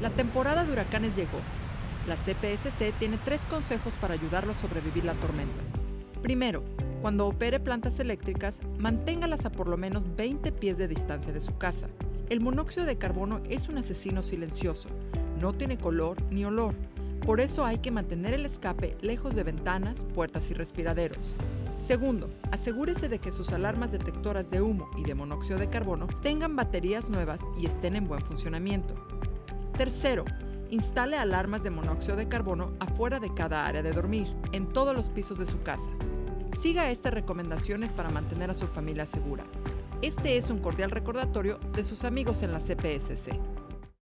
La temporada de huracanes llegó. La CPSC tiene tres consejos para ayudarlo a sobrevivir la tormenta. Primero, cuando opere plantas eléctricas, manténgalas a por lo menos 20 pies de distancia de su casa. El monóxido de carbono es un asesino silencioso. No tiene color ni olor. Por eso hay que mantener el escape lejos de ventanas, puertas y respiraderos. Segundo, asegúrese de que sus alarmas detectoras de humo y de monóxido de carbono tengan baterías nuevas y estén en buen funcionamiento. Tercero, instale alarmas de monóxido de carbono afuera de cada área de dormir, en todos los pisos de su casa. Siga estas recomendaciones para mantener a su familia segura. Este es un cordial recordatorio de sus amigos en la CPSC.